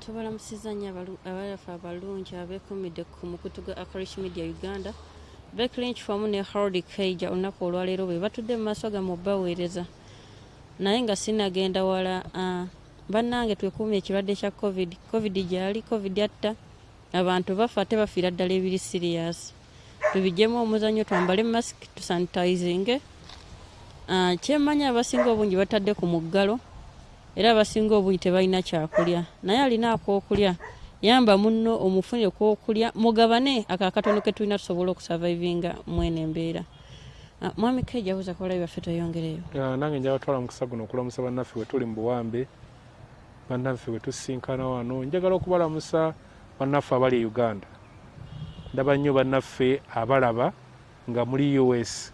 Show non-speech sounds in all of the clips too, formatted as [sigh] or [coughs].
tubalamusiza nnyo abayafe abalungi abeekumidde ku mukutu gwa acarish media uganda bekirinch wamu ne harold kaija olunaku olwaleero bwe batudde mu maaso gamme obbaweereza naye nga sinagenda wala bannange twekuumye ekirwadde kya covid covid gyali covid atta abantu bafa ate bafiira ddala ebiri siriyasi tubijjemu omuzanyo twambale mask tusanitizinge kyemmanyi abasinga obungi batadde ku muggalo era abasinga obungi tebalina kyakulya. Naye alina akookulya yamba munno omufunire kwokulya mugabane akakatono ke tulina tusobole okusavaivinga mwene embeera mwami kejabuza kubalabi baffe tweyongereyo. Nange njala twala mukisa guno okulamusa bannaffe wetuli mu buwambe bannaffe wetusinkana wano. Njagala okubalamusa bannaffe abali e uganda. Ndaba nnyo bannaffe abalaba nga muli us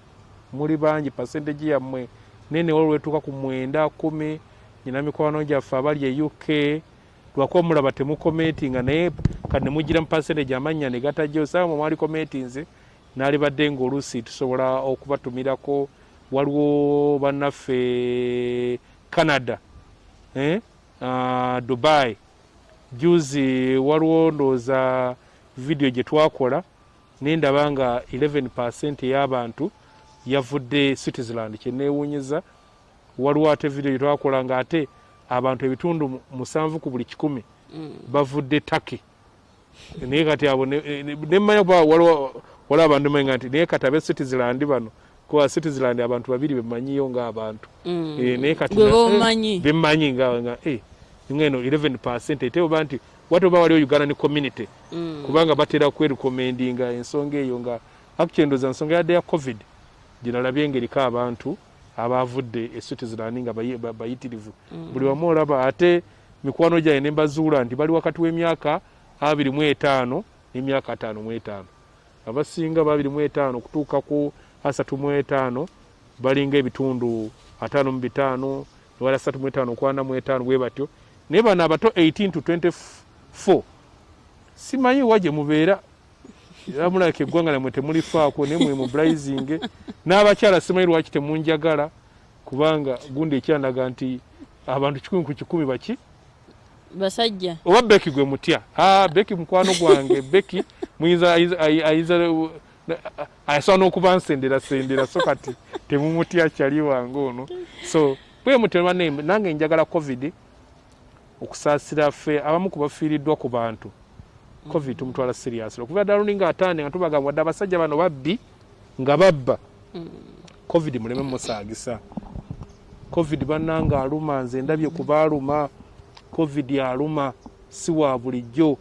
muli bangi pasenteji yammwe. Nene wali lwetuuka ku mwenda kumi nyina mikwano gyaffe abali e uk lwako omulaba temukomentinga naye kati nemugira mu pasenteji amannya ne gatajjo saawa mwe mwali komentinze naalibadde ngaoluusi tusobola okubatumirako waliwo bannaffe canada eh? uh, dubai juzi waliwo ndooza vidiyo gye twakola nendaba nga 11 ey'abantu yavudde citizeland kyeneewuunyiza waliwo ate vidiyo gye twakola nga ate abantu ebitundu musanvu ku buli kikumi bavudde taki naye kati abo nemanya kuba waliwo abantu manya nti naye kati abe citizeland bano kuba citizeland abantu babiri bemanyiyo ngaabantu naye kati bemanyi nga ngeno 11 ete oba nti wate oba waliwo uganda ne community? Kubanga batera kwerekomendinga ensonga eyo nga akukyendoza ensonga yadde ya covid. Ginalabye engeriko abantu abavudde e citizeland nga bayitirivu. Buli wamu olaba ate mikwano gyange nembazuula nti bali wakati w'emyaka abiri mu etaano n'emyaka ataano mu etaano. Abasinga babiri mu etaano kutuuka ku asatu mu etaano balinga ebitundu ataano mu bitaano ewala asatu mu etaano okwana mu etaano bwe batyo. Naye bano abato 18 to 24 simanyi wa gye mubeera era mulabika eggwanga namwe temulifaako naye mwe mubulayizinge n'abakyala simanyi lwaki temunjagala kubanga gundi ekyandaga nti abantu kikumi ku kikumi baki? Basajja. Oba beki gwe mutya? Beki mukwano gwange. Beki muyinza ayiza asobola n'okuba nsendera sendera so kati temumutya kyali wange ono. So bwe mutema nange njagala covid okusaasira ffe abamu kubafiiriddwa ku bantu covid tumutwala serious. Okuva ddala lulinga atande nga tubagamba wadde abasajja bano babbi nga babba. Covid muleme musaagisa. Covid bannanga aluma nze ndabye kubaaluma covid aluma si wa bulijjo.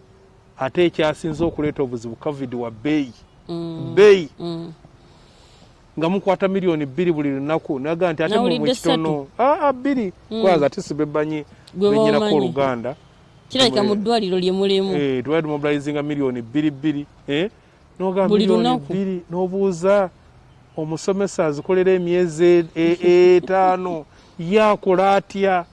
Ate ekyasinza okuleeta obuzibu covid wa bbeeyi. Bbeeyi. Nga mukwata miliyoni bbiri buli lunaku naga nti ate mumwe kitono. bbiri. Kwaga ate sibebbanyi benyinako oluganda kirabika mu ddwaliro lye mulimu. Twali tumobilizinga miliyoni bbiri bbiri nogamba miliyoni bbiri n'obuuza omusomesa azikolera emyezi etaano yakola atya?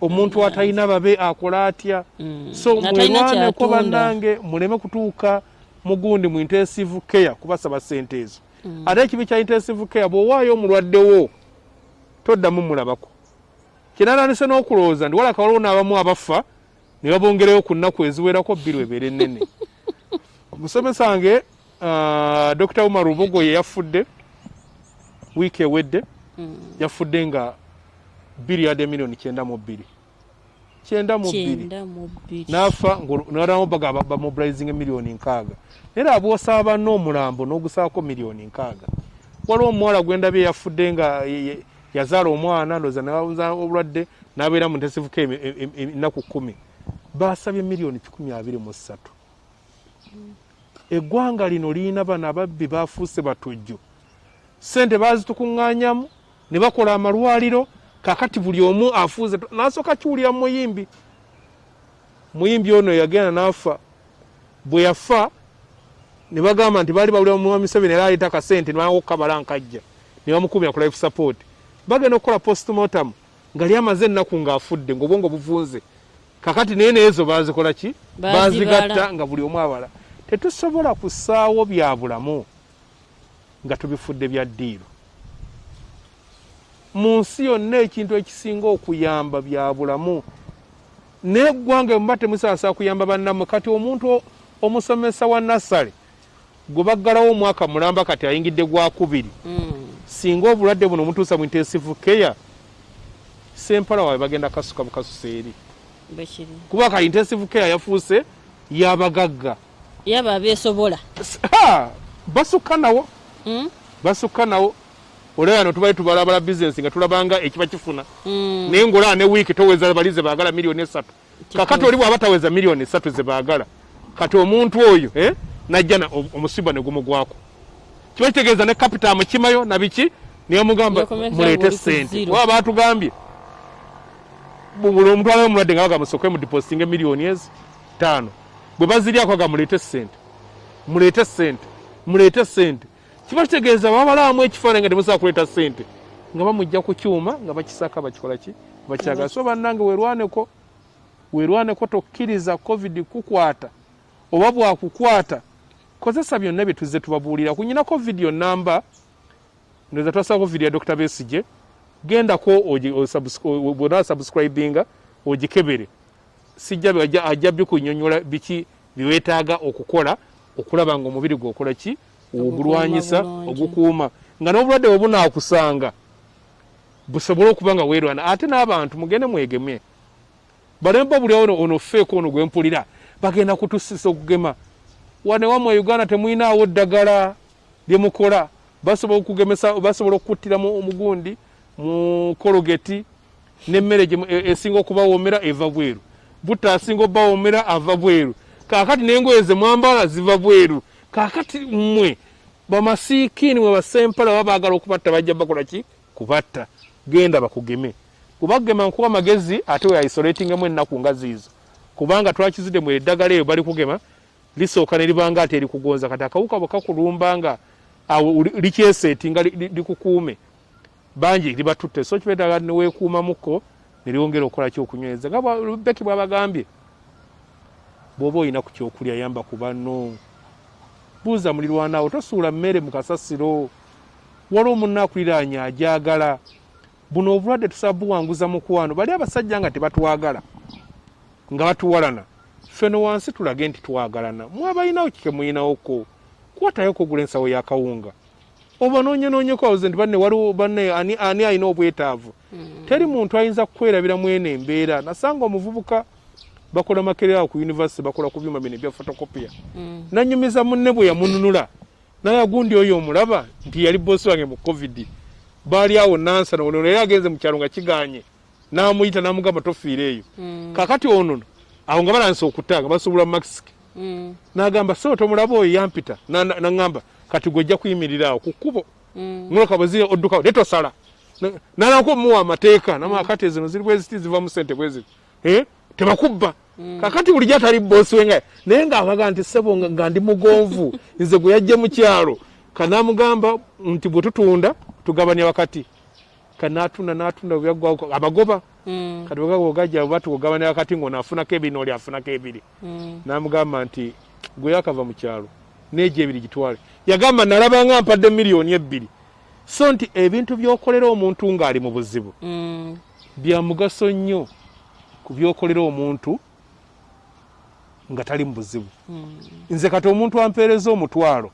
Omuntu atalina babe akola atya? So mwerwaneko bannange muleme kutuuka mugundi mu intensive care kubasaba sente ezo. Ate ekibi kya intensive care bw'owaayo omulwaddewo toddamu mulabako kyenananise n'okulowooza ndi walaka waliwo n'abamu abafa ne babongereyo ku nnaku eziwerako bbiri ebeera ennene. Omusomesa wange dr umar rubogo ye yafudde wiiki ewedde yafudde nga bbiri yadde miliyoni kyenda mu bbiri. Kyenda mu bbiri. Nafa nalamo bamobilizinga miliyoni nkaaga. Era abwosaba banna omulambo n'ogusaako miliyoni nkaaga. Waliwo omuwala gwendabye yafudde nga yazaala omwana ndoza obulwadde nabeera mu ntesivuka ennaku kumi basabye miliyoni kikumi abiri mu ssatu. Eggwanga lino lirina bano ababbi bafuuse batujju. Sente bazitukuŋŋaanyamu ne bakola amalwaliro kakati buli omu afuuze nasooka kiwulira muyimbi. Muyimbi ono yagenda nafa. Bwe yafa ne bagamba nti baali bawulira muwa museveni era aleeta akasente nebakukabala nkajja ne bamukubira ku life support. Bagenda okukola postmortem nga lyamaze ennaku ng'afudde ngaobwongo buvunze kakati naye neezo bazikola ki? Bazigatta nga buli omu abala. Tetusobola kusaawo bya bulamu nga tubifudde bya ddiiro. Mu nsi yonna ekintu ekisinga okuyamba bya bulamu neggwanga muba temusaasa kuyamba bannammwe kati omuntu omusomesa wa nassale gwe baggalawo omwaka mulamba kati ayingidde gwakubiri Mm. singa obulwadde buno mutuusa mu intensive care sempala waabwe bagenda kasuka bukasusa eri kuba ka intensive care yafuuse yabagagga. Yaba abeesobola ha! basukka nawo. Mm? basukka nawo. Olaba yano tubali tubalabala bizinesi nga tulabanga ekiba kifuna. Mm. naye ngaolaba ne wiiki toweza bali ze baagala miliyoni esatu. Kakati oli bwaba taweza miliyoni esatu ze baagala kati omuntu oyo eh, najja omusiba ne gumugwako kiba kitegeeza ne kapita amukimayo nabiki muleete ng'oli ku sente waba batugambye buli omutwala omulwadde nga baga musooke mudipositinga emiliyoni ezi taano bwe baziryako aga muleete sente muleete sente muleete sente kiba kitegeeza babalamu ekifaananyi nga temusobola kuleeta sente nga bamujja ku kyuma nga bakisaka bakikola ki? Bakyagala so bannange weerwaneko weerwaneko tokkiriza covid kukwata oba bwakukwata kozesa byonna bye tuzze tubabuulira. Kunyinako vidiyo namba ndoza twasako vidiyo ya dr besige gendako bwona subscribinga ogikebere sijja ajja- bikunyonyola biki biweetaaga okukola okulaba nga omubiri gwokola ki? Ogulwanyisa ogukuuma nga n'obulwadde bwe bunaakusanga busobole okuba nga weerwana. Ate n'abantu mugende mwegemye. Balemba buli ono ono feeko ono gwempulira bagenda kutusisa okugema. Wane wamwe uganda temwinaawo ddagala lyemukola basobola okugemesa basobola okukuttira mu omugundi mu kologeti nemmere e- esinga okubawoomera eva bweru. Butta asinga obawoomera ava bweru. Kaakati n'engoye ze mwambala ziva bweru. Kaakati mmwe bamasiikiini mwe basempala baba baagala okubatta bajja bakola ki? Kubatta. Genda bakugeme. Kubagema nkuwa magezi ate weisolatingamu ennaku nga ziizo. Kubanga twakizidde mu eddagala eyo bali kugema lisooka ne libanga ate erikugonza. Kati akawuka bwe kakulumbanga awo uli- likyeseetinga li- li- likukuume bangi libatutte. So kibeetaga neweekuumamuko ne lyongera okukola ki okunyweza nga beki bwabagambye bw'oba olina ku kyokulya yamba ku banno. Buuza mulirwanaawo tosuula mmere mu kasasiro. Waliwo munna akuliraanya ajagala buno obulwadde tusaba buwanguza mukwano bali abasajja nga tebatwagala nga batuwalana. Ffe no wansi tulage nti twagalana mwabalinawo kike muyinawoko kwatayoko ogula ensawo yakawunga oba noonyenoonyeko awoze nti banne waliwo banne ani, ani alina obwetaavu? Teri muntu ayinza kukwerabira mwene embeera. Nasanga omuvubuka bakola makerera ku univesity bakola ku byuma bino ebya fotokopiya Mm. nanyumiza munne bwe yamununula. Naye agundi oyo omulaba nti yali bosi wange mu covid. Baali awo nansana ono naye agenze mu kyalo nga kiganye. Namuyita namugamba tofiire eyo. Mm. kakati ono awo nga balansa okutta nga basobola makisiki Mm. nagamba so tomulaba oyo yampita. Na- na- naŋŋamba kati gwe ojja kuyimirira awo ku kkubo Mm. muloka bwe ziri oddukawo ne tosala. Na- nalako muwa amateeka nama kati zino ziri bweziti zivamu sente bweziti tebakubba. Kakati bulijjo atali bosi wenga naye ngaabaga nti sebo nga- ndi mugonvu [laughs] nze gwe yajja mu kyalo. Kanamugamba nti bwe tutunda tugabanya wakati. Kanatunda natunda byaggwako abagoba Mm. kati bwegagajja oba tugabanya wakati ngaono afunako ebiri nooli afunako ebiri. Mm. namugamba nti gwe yakava mu kyalo neegyo ebiri gitwale yagamba nalabanga mpadde miliyoni ebbiri so nti ebintu byokolera omuntu ng'ali mu buzibu Mm. bya mugaso nnyo ku byokolera omuntu nga tali mu buzibu Mm. nze kati omuntu ampeereza omutwalo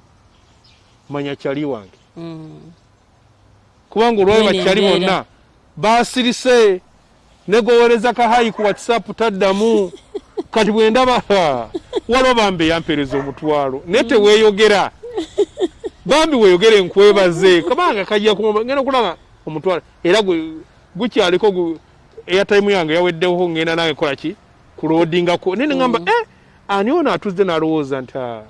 manya kyali wange Mm. kubanga olwayo bakyali bonna basirise negowereza kahayi ku whatsapp taddamu [laughs] kati bwendaba ha, [laughs] waliwo bambi eyampeereza omutwalo naye teweeyogera. Bambi weeyogere nkwebaze kabanga kajja kuma ngenda okulaba omutwalo. Era gukyaliko gu- airtime yange yaweddewo ngenda nange kola ki? Kulodingako naye neŋamba eh, ani ono atuzze n'alowooza nti "Ah,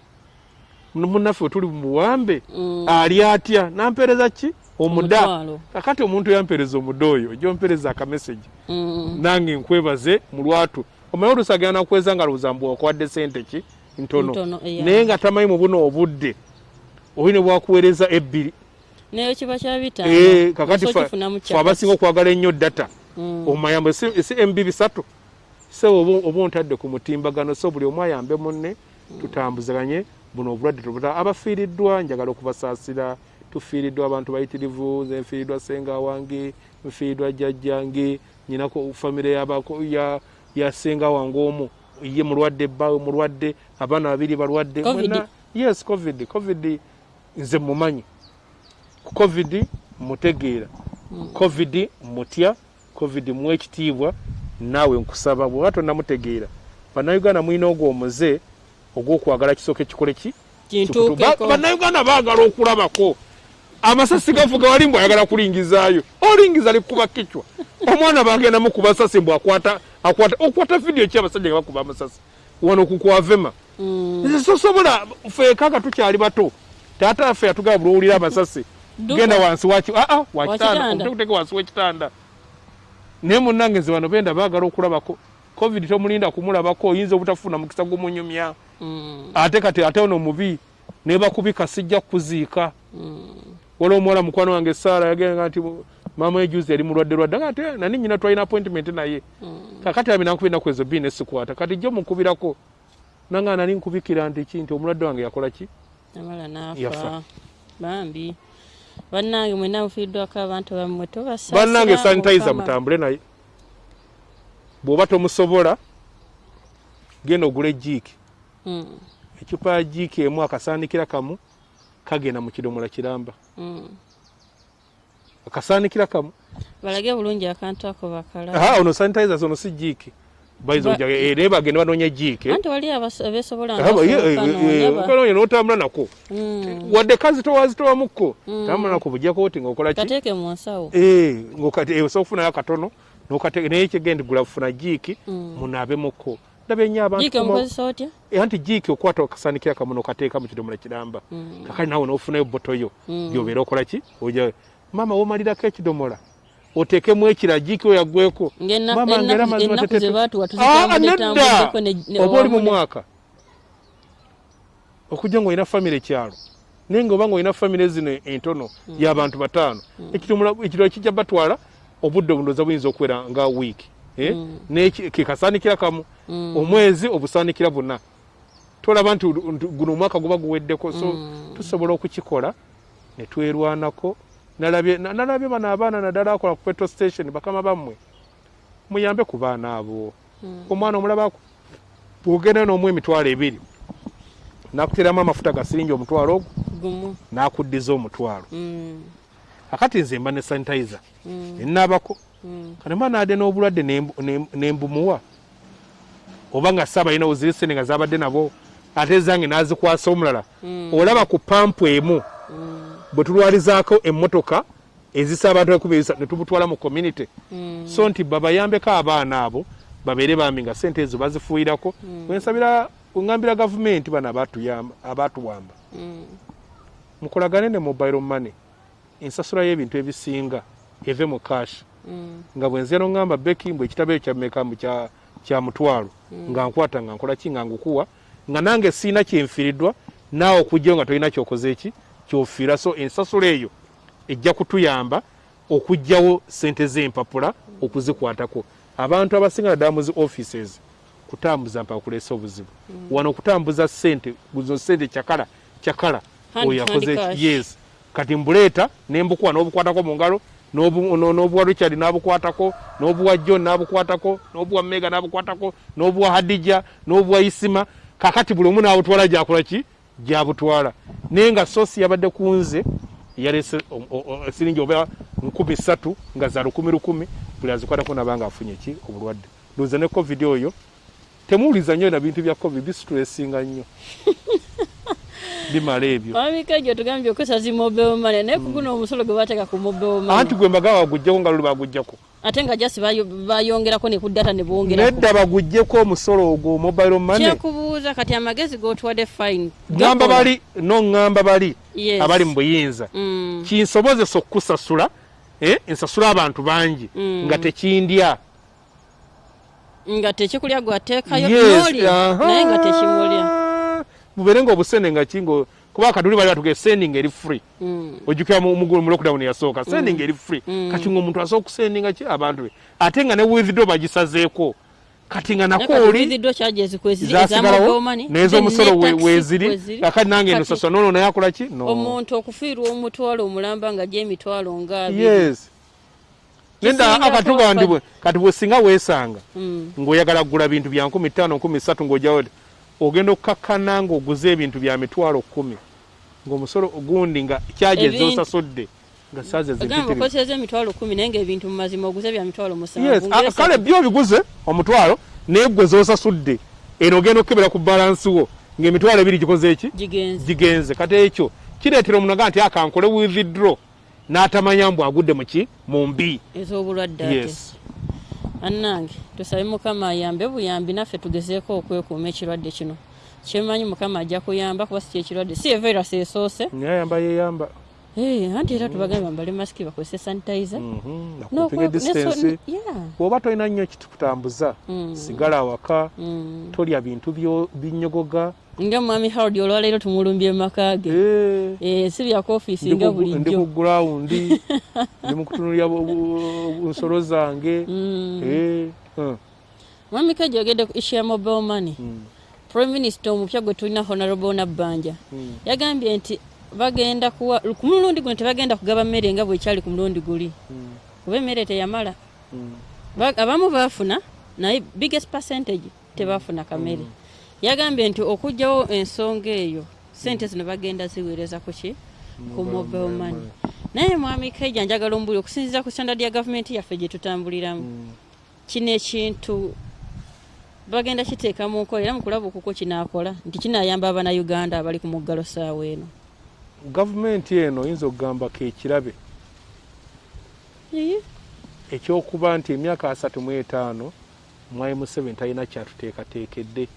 munnaffe tuli mu buwambe Mm. ali atya? Nampeereza ki? Omuda kakati omuntu yampeereza omuda oyo ojja ompeereza akameseji Mm. nange nkwebaze mu lwatu omanyi oluusi agenda nakukweza nga lowooza mbu okwadde sente ki? Ntono. Naye nga tamanyi mu buno obudde oli ne bwakuweereza ebbiri. Naye kiba kya bitano Eh, kakati fe abasinga okwagala ennyo data. Mm. omayambo si mb bisatu. Se oba ontadde ku mutimbagano so buli omu ayambe munne tutambuzaganye buno obulwadde tubuta abafiiriddwa njagala okubasaasira. Tufiiriddwa abantu bayitirivu nze nfiiriddwa senga wange nfiiriddwa jjajjange nyinako famire yasenga wange omu. Ye mulwadde bbaawe mulwadde abaana babiri balwadde. Yes covid covid nze mumanyi. Covid mutegeera. Covid mutya covid mu ekitiibwa naawe nkusaba. Bweba tonnamutegeera bannayuganda mulina ogwo omuze ogw'okwagala kisooka ekikole ki? Bannayuganda baagala okulabako amasasi gavuga wali mbw ayagala kulingizaayo olingiza likuba kicwa omwana bagenda mukuba sasi mbw akwata akwata okwata vidiyo ki abasajja nga bakuba amasasi? Wano kukwavema nze sosobola feekanga tukyali bato taata affe yatugaba buli owulira amasasi genda wansi waki aa wakitanda Wakitanda. omutekuteke wansi wekitanda naye munnange nze bano benda baagala okulabako covid tomulinda kumulabako oyinza obutafuna mukisa gumunyumya Mm, ate kati ate ono mubi nebakubika sijja kuziika mm. waliwo omuwala mukwano wange saara yagenga nti maama ejuzi yali mulwadde lwadde. Nga ate nani nyina twalina appointment naye. Kakati abi nankubira enaku ezo bbiri nesikwata kati jjo mukubirako nanga nali nkubikira nti ki nti omulwadde wange yakola ki? Yafa. bambi. Bannange mwena mufiiddwako abantu bammwe tobasa bannange sanitizer mutambule naye. Bw'oba tomusobola genda ogula ejiiki ecupa ya jiiki emu akasaanikira kamu kagenda mu kidomola kiramba. Akasaanikira kamu. Balage bulungi akantu ako bakala. Ono sanitizers ono si jiiki bayiza Ba- ojaga naye bagenda banoonya jiiki eh, eh, okanoonya n'otambula nako. Wadde kazitowa zitowamukko tambula nako bujjako oti ngaokola ki? Kateeke mu nsawo. Eh, ng'okati- eh, osobola okufunayo akatono naye kigenda gula kufuna jiiki Mm. munaabemukko ndaba ennyo abantu Eh, anti jiiki okwata okasaanikira kamu n'okateeka mu kidomola kiramba kakali naawe n'ofunayo boto yo. Mm. gyobeera okola ki? Maama womalirako ekidomola oteekemu ekira jiiki oyagweko Maama, ng'era ennaku mazima ennaku tetete- ze baatuwa Ah, oba oli mu mwaka? Okujja ngaolina famire ekyalo. Naye ngaoba ngaolina famire zino entono y'abantu bataano ekirala kijja batwala obudde obundoza buyinza okubeera nga wiiki kekasaanikira kamu. Omwezi obusaanikira buna. Tolaba nti guno omwaka guba guweddeko so tusobola okukikola ne twerwanako nalabye na- nalabye bano abaana naddala akola ku petrol station bakama bammwe. Muyambe ku baana abo. Omwana omulabako bwogenda n'omu emitwalo ebiri nakuteramu amafuta gasiringi omutwalo ogwo nakuddiza omutwalo. Mm, akati nze mba ne sanitizer. Mm, nenaabako mm. Kati mba naade n'obulwadde nem- nembumuwa oba nga saaba alina oziri sente nga zabadde nabo ate zange nazikwasa omulala? Mm. olaba ku pampu emu bwe tulwalizaako emmotoka ezisa abantu ekubiriza ne tubutwala mu community. Mm. so nti babayambeko abaana abo babeere bambi nga sente ezo bazifuuyirako. Wensabira wengambira gavumenti bano abatuwamba mukolagane ne mobile money ensasula y'ebintu ebisinga eve mu cash Mm. nga bwenze noŋŋamba beki mbwe ekitabo ekyo kyameka mbu kya- mutwalo nga nkwata nga nkola ki nga ngukuwa nga nange siina kyenfiriddwa naawe okujjayo nga tolina kyokoze eki kyofiira. So ensasula eyo ejja kutuyamba okugjawo sente z'empapula okuzikwatako. Abantu abasinga naddala mu zi offices kutambuza mpaka kuleesa obuzibu wano okutambuza sente zo sente kyakala kyakala oyo yakoze yes. Kati mbuleeta nembukuwa n'obukwatako mu ngalo n'obuwa richard n'abukwatako n'obuwa john n'abukwatako n'obuwa mega n'abukwatako n'obuwa hadija n'obuwa isima. Kakati buli omu n'abutwala gyakola ki? Gyabutwala. Naye nga sosi yabadde ku nze yalese siringi oba nkumi ssatu nga za lukumi lukumi buli azikwatako nabanga afunye ki? Obulwadde. Ndowooza ne covid oyo. Temuwuliza nnyo na bintu bya covid bisitulesinga nnyo bimala ebyo. Wabika egyo tugambye okozesa zi mobile money naye ku guno omusolo gwe bateeka ku mobile money. Anti gwe mbaga baguggyeko nga luli baguggyako ate nga jasi bayo- bayongerako ne ku data ne bongerako nedda baguggyeko omusolo ogwo mobile money. Kyakubuuza kati amagezi g'otwadde fine. Ŋŋamba bali noŋŋamba bali. Abali mu buyinza. Mm. kinsobozesa okukusasula eh, nsasula abantu bangi Mm. nga tekindya. Nga tekikulya gwateekayo naye nga tekimulya bubeere nga obusende nga kingo kuba kaduli bali batuge sending eri free. Mm. ojjukira mu mu- mu lockdown yasooka sending eri free. Mm. kati nga omuntu asobola okusendinga ki? Abantu be. Ate nga ne withdraw bagisazeeko. Kati nga nako oli kati withdraw charges kweziri eza mobile zasigalawo money, n'ez'omusolo then ne we- taxi weeziri kweziri. kakati nange Kati sasula nono naye akola ki? No. Omuntu okufiirwa omutwalo omulamba nga gyemitwalo nga abiri. Yes. Nedda Kisingako akatuga ndi wapa- bwe kati bwesinga weesanga Mm. ng'oyagala kugula bintu bya nkumi ttaano nkumi ssatu ng'ojawo ti ogenda okukakkana ng'oguze ebintu bya mitwalo kkumi ng'omusolo gundi nga kyaje Ebintu- zosasudde nga okoseza emitwalo kumi naye ngaebintu mu mazima oguze bya mitwalo Yes, musanvu a- kale byo obiguze omutwalo naye gwe zosasudde eno ogenda okukebera ku balansi wo ng'emitwalo ebiri gikoze eki? Gigenze. Kati ekyo kireetera omuntu aga nti akankole withdraw n'atamanya mbu agudde muki mu mbi. Ez'obulwadde yes annange tusabe mukama ayambe buyambi naffe tugezeeko okwekuuma ekirwadde kino. Kyemanyi mukama ajja kuyamba kuba si kyekirwadde si evirus esoose. Nayamba yeyamba. Eh, anti era tubagambe bambale masiki bakozese sanitizer. Mhm, nakupige distance. bw'oba tolina nnyo ekitukutambuza Mm. sigala awaka Mm. tolya bintu binyogoga nga mwami howard olwaleero tumulumbye mu maka ge. Si bya kofiisi nga ku- ndi ku bulijjo. gurawundi ndi mu [laughs] bu- nsolo zange. Mm. Mwami kajja ogedde ku ishu ya mobile money. Mm, prime minister omupya gwe tulina honorable nabbanja mm. yagambye nti bagenda kuwa ku mulundi guno tebagenda kugaba mmere nga bwekyali ku mulundi guli. Mm, kuba emmere teyamala. Mm. Ba- abamu baafuna naye biggest percentage tebafuna kamere yagambye nti okugjawo ensonga eyo sente zino bagenda ziweereza ku ki? Ku mobile money. naye mwami kaija njagala ombuli okusinziza ku standard ya gavumenti yaffe gye tutambuliramu. Mm. kino ekintu bagenda kiteeka mu nkola era mukulaba okuko kinaakola nti kinaayamba abannayuganda abali ku muggalo saawa eno. Gavumenti eno oyinza okugamba kekirabe Iye. ekyokuba nti emyaka asatu mu etaano mwai museveni talina kyatuteekateekedde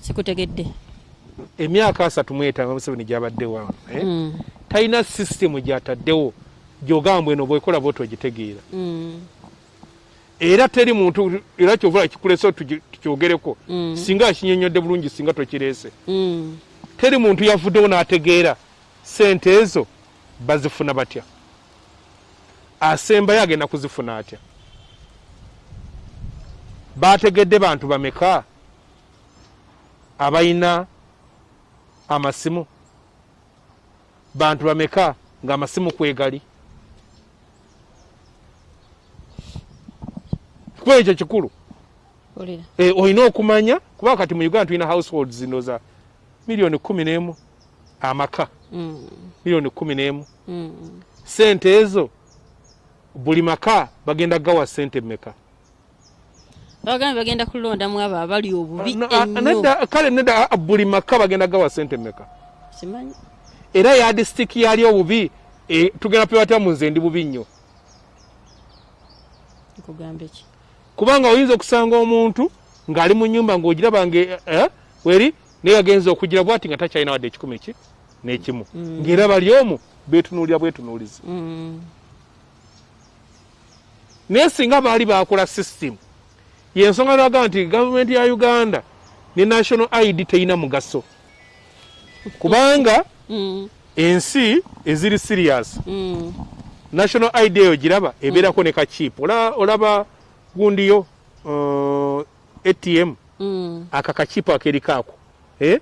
sikutegedde. Emyaka asatu mu etaano museveni gyabadde wano eh? Mm, talina sisitemu gyataddewo gyogamba eno bwekola bwoti ogitegeera. Mm, era teri muntu era kyovula kikulese tukyogereko mm, singa akinyonyodde bulungi singa tokireese. Mm. teri muntu yavuddewo n'ategeera sente ezo bazifuna batya? Asembayo agenda kuzifuna atya? Bategedde bantu bameka abalina amasimu. Bantu bameka ng'amasimu kwegali. Kuba ekyo kikulu. Olina okumanya? Kuba kati mu uganda tulina households zino za miliyoni kumi n'emu. Amaka. Mm, miliyoni kumi n'emu. Mm. sente ezo buli maka bagenda gawa sente mmeka bagambye bagenda kulondamu abo abali obubi Na- a- ennyo. nedda- kale nedda a- buli maka bagenda gawa sente mmeka? Simanyi. Era yadisitiki yali obubi e, tugenda pebatya mu nze ndi bubi nnyo. Nkugamba eki kubanga oyinza okusanga omuntu ng'ali mu nyumba ng'ogiraba nge eh, weri naye yagenza okugira bwati nga takyalina wadde ekikumi ki n'ekimu. Mm. ng'era bali omu beetunuulira bwetunuulizi. Mm, naye singa baali bakola sisitemu yensonga lwaga nti gavumenti ya uganda ne national id terina mugaso. Kubanga mm, ensi eziri sirias mm. national id eyo giraba ebeerako ne kakiipu Ola- olaba gundiyo uh, atm Mm. aka kakiipu akerikaako. Eh?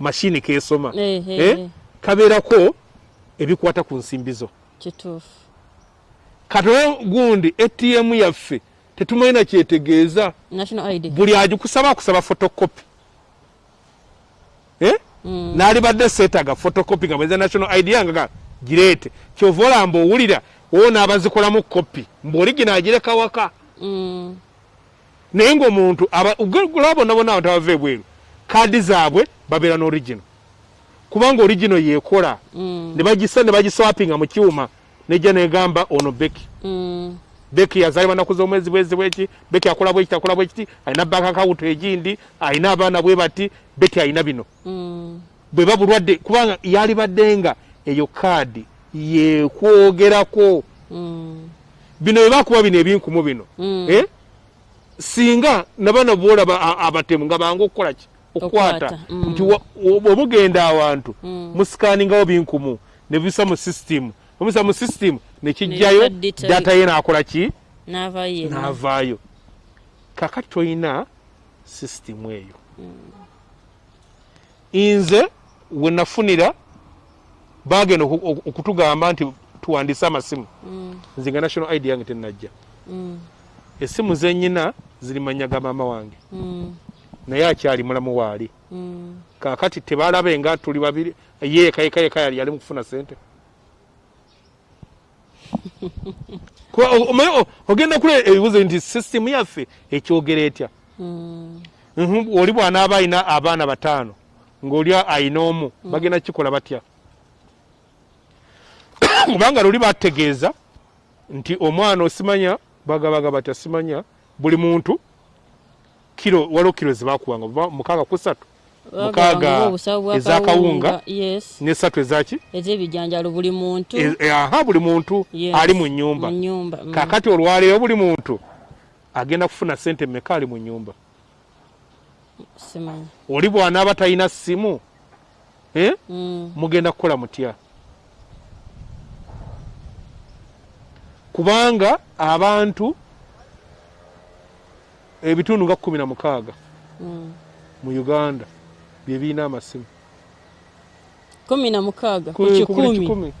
mashini kesoma. Eh, kabeerako ebikwata ku nsimbi zo. Katono gundi atm yaffe tetumanyi kyetegeeza buli agikusaba akusaba fotokopi eh? Mm. naalibadde seetaga fotokopi nga bweza national id yange ga gireete kyova olamba owulira wo naabazikolamu kopi mbaoligina agireka waka Mm, naye ngaomuntu gula bonna bonna abantu abava ebweru kaadi zaabwe babeera n'origino kubanga origino yeekola. Mm, ne bagisa ne bagiswapinga mu kyuma nejja negamba ono beki mm, beki yazaalibwa naku z'omwezi bwezi bweki beki akola bwekiti akola bwekiti alina banka akawuto egindi alina abaana bwe bati beki alina bino mm. bweba bulwadde kubanga yalibadde nga eyo kaadi yekwogerako Mm, bino byebakuba bino ebinkumu bino mm. eh? singa nabana boolaba a- abatemu nga bangu okukola ki okukwata mm. nti o- obugenda awantu Mm. musikaningawo binkumu nebisa mu sisitimu omisa mu sisitimu nekijjayo data- ye nakola ki? N'avaayo kakati tolina sisitimu eyo. Nze we nafunira bagenda oku- oku- okutugamba nti tuwandiise amasimu. Mm, nze nga national id yange tenajja mm, essimu zenyina ziri manya ga maama wange. Naye akyali mulamu waali. Kakati tebalabe nga tuli babiri. Ye yekayekayeka yali yali mukufuna sente Kuba o- omanyi o- ogenda kule ebibuzo nti sisitemu yaffe ekyogera etya? Mm, Mhm, oli bw'anaaba ayina abaana bataano ng'oli ayina omu bagenda kikola batya? [coughs] Kubanga luli bategeeza nti omwana osimanya bagabaga batya simanya buli muntu kiro waliwo kiro zebakuwanga mukaaga ku ssatu Mukaaga ez'akawunga. n'essatu ezaki ez'ebijanjalo buli muntu E- e- aha buli muntu ali mu nyumba mm. kakati olwaleero buli muntu agenda kufuna sente mmeka ali mu nyumba oli bw'anaaba talina ssimu eh? Mm, mugenda kukola mutya kubanga abantu ebitundu nga kumi na mukaaga mm. mu uganda bye birina amasimu kumi na mukaaga ku kikumi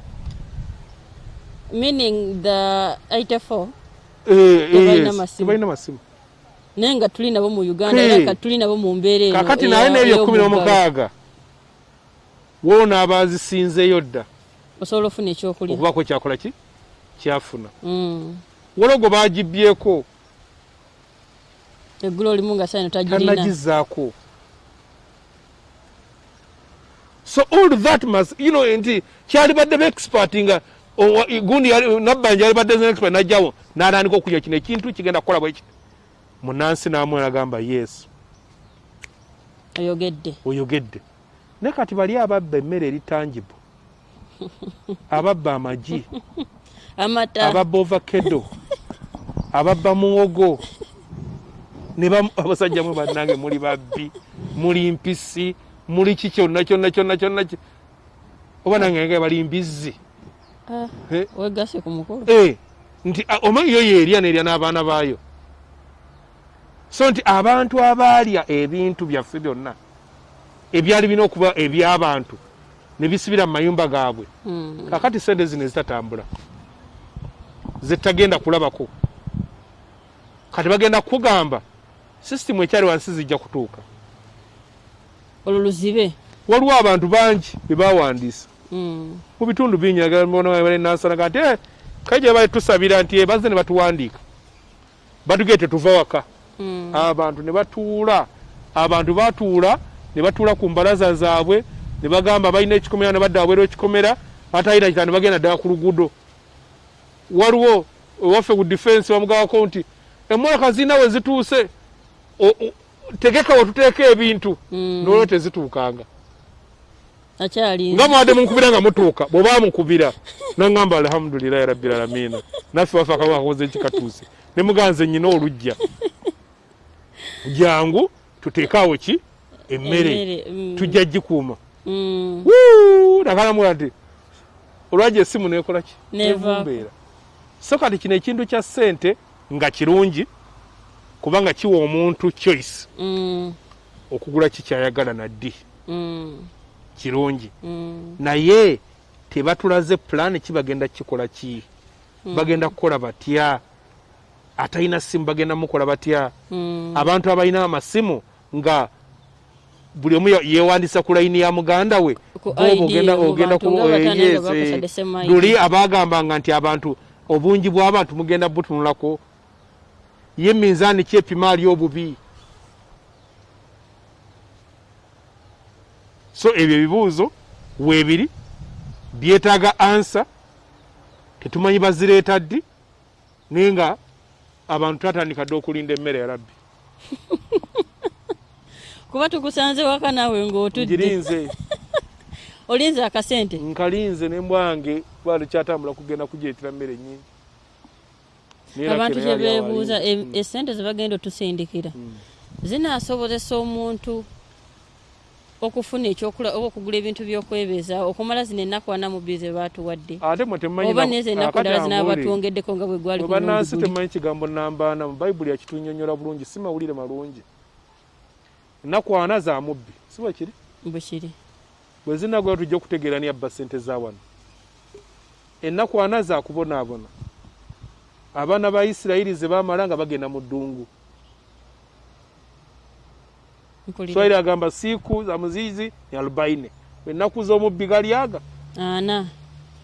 meaning the 84 Eh, Tebalina masimu. naye nga tuli nabo mu uganda era nga tuli nabo mu mbeera eno kakati naye n'ebyo kumi n'omukaaga woona abazisinzeeyo dda osobola ofuna ekyokulya? Okubaako kyakola ki? Kyafuna. Mm. wologo bagibyeko eggulo olimu nga saino tagirina. Tanagizaako so all that must you know nti kyalibadde beexpert nga owa- gundi yali- nabbanja yalibadde expert najjawo n'atandika okulya kino ekintu kigenda kukola bweki munansi namwe nagamba yes. Oyogedde. Oyogedde. Naye kati bali ababba emmere eri tangible [laughs] ababba amagi. Amata. Ababba ovakedo ababba muwogo. Ne abasajja mwe bannange muli babbi muli mpisi muli ki kyonna kyonna kyonna kyonna oba nange nga bali mbizzi. Ah, Eh, wegase ku mukulu eh, nti ah, omanyi yo yerya nerya n'abaana baayo? So nti abantu abaalya ebintu byaffe byonna ebyali birina okuba eby'abantu ne bisibira mu mayumba gaabwe. Mm. kakati sente zino ezitatambula zetagenda kulabako. Kati bagenda kukugamba sisitimu ekyali wansi zijja kutuuka olwo luzibe waliwo abantu bangi bebawandiisa Mm. mu bitundu bingi nansanaga nti "Eh, gye bali tusabira nti "Eh, bazze ne batuwandiika? Batugee tetuva waka. Mm. abantu ne batuula abantu batuula ne batuula ku mbalaza zaabwe ne bagamba balina ekikomera ne badda wabweru ekikomera batalina kita ne bagenda ddala ku luguudo. Waliwo ewaffe ku defense bamugabako nti emmotoka zirina we zituuse tegeka wetuteeka ebintu Mm. nolwo tezituukanga nga mwadde munkubira nga mutuuka bweba mukubira nagamba alhamdulilahi rabbil alamina naffe waffe akawa kakoze ekikatuuse ne muganze nyina olujja jangu tuteekaawo ki emmere Emmere, mm. tujja gikuuma Mm. nakalamula nti olwajja essimu nekola ki Nevaako. Nevumbeera. so kati kino ekintu kya ssente nga kirungi kubanga kiwa omuntu choice Mm. okugula kikyayagala naddi Mm. kirungi Mm. naye tebatulaze pulaani ki bagenda kikola ki bagenda kukola batya atalina simu bagenda mukola batya abantu abalina amasimu nga buli omu ye- yeewandisa ku layini ya muganda we ogenda eh, ID. luli abagambanga nti abantu obungi bw'abantu mugenda butunulako ye minzaani kyepima ali obubi. So ebyo ebibuuzo weebiri byetaaga ansa tetumanyi bazireeta ddi naye nga abantu tatandika dde okulinda emmere ya rabbi. [laughs] Kuba tukusanze waka naawe ng'otudde. Ngirinze. [laughs] Olinze akasente. Nkalinze nembwange balikyatambula kugenda kujeetera mmere nyingi abantu Rakeri yali kyebeebuuza awalinze. e- esente zebagenda otusindikira. Mm. zinaasobozesa omuntu okufuna ekyokula oba okugula ebintu byokwebeezaawo okumala zino ennaku ana mu bize baatuwadde temumanyi oba na- nezo ennaku akati ddala zinaaba batwongeddeko nga bwe gwali bannansi temumanyi kigambo nambaana mu bayibuli yakitunyonyola bulungi si mawulire malungi. Ennaku ana za mubbi si bwe kiri? Bwe kiri. Bwe zinagula tujja okutegeera ni abba sente za wano. Ennaku ana zakubonaabona abaana ba isirayiri ze bamala nga bagenda mu ddungu. Swahili agamba siiku za muziizi ni alubaine ennaku z'omubbi galyaga ana.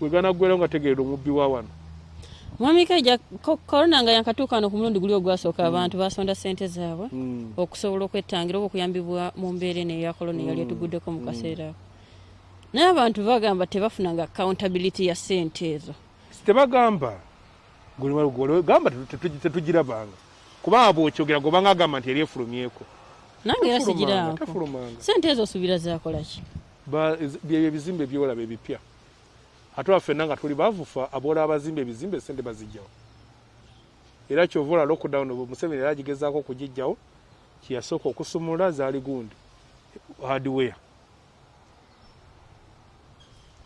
Weganaggwerawo nga tegeera omubbi wa wano. Mwami kaija ko- korona nga yakatuuka wano ku mulundi guli ogwasooka abantu basonda sente zaabwe Mm. okusobola okwettangira oba okuyambibwa mu mbeera eno eya korona eyali etuguddeko mu kaseera ako. Naye abantu bagamba tebafunanga accountability ya sente ezo. Tebagamba gamba tetu- tetu- tetugirabanga kubanga bwokyogera gobanga agamba nti eri efulumyeko. Nange era sigiraako sente ezo osuubira zakolaki byebyo ebizimbe byolaba ebipya. Ate waffenna nga tuli bavufa aboola abazimba ebizimbe sente bazijjawo era kyova ola lockdown museveni era agigezaako okugijjawo kyeyasooka okusumula zaali gundi. Hardware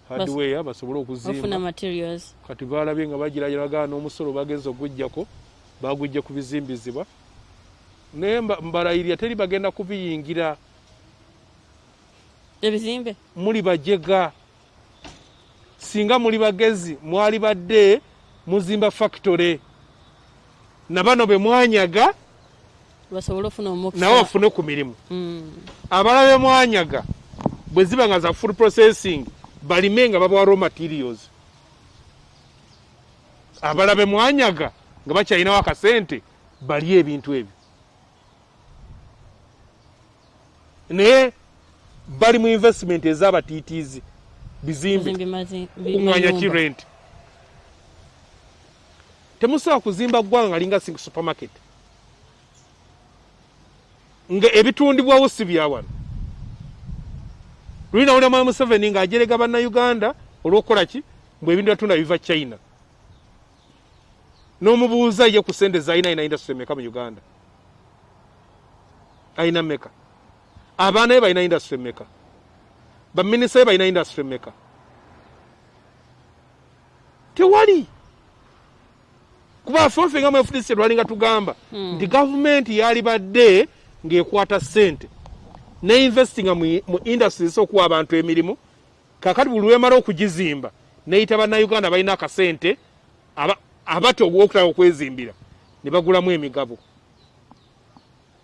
hardware basobole okuzimba. materials. Kati balabye nga bagiragiragaa n'omusolo bagenza ogujjako bagujja ku bizimbizibwa. Naye mba- mbalayirya teri bagenda kubiyingira ebizimbe? Muli bajega. Singa muli bagezi mwali badde muzimba factory. Na bano be mwanyaga nawe bafune ku mirimu. Mm. abala be mwanyaga bwe ziba nga za food processing balime nga babawa raw materials. Abala be mwanyaga nga bakyalinawo akasente balye ebintu ebyo. Naye bali mu investment ez'abatiitiizi bizimbe kuŋŋanya mayumba. kirent temusobola kuzimba ggwanga nga linga supermarket. Nga ebitundibwawo si bya wano luli nawulira mwami museveni ng'ajerega bannayuganda olw'okukola ki? Mbwe ebintu byatunda biva china. N'omubuuza ye ku sente zalina alina industry meka mu uganda? Alina meka abaana be balina industry meka baminisita be balina industry meka tewali. Kuba ffe nga mwefudisi lwalinga tugamba nti gavumenti yali badde ng'ekwata sente neinvestinga mu mu industry okuwa abantu emirimu. Kakati buli lwemala okugizimba neyita bannayuganda balina akasente aba- abati ogwokutala okwezimbira ne bagulamu emigabo.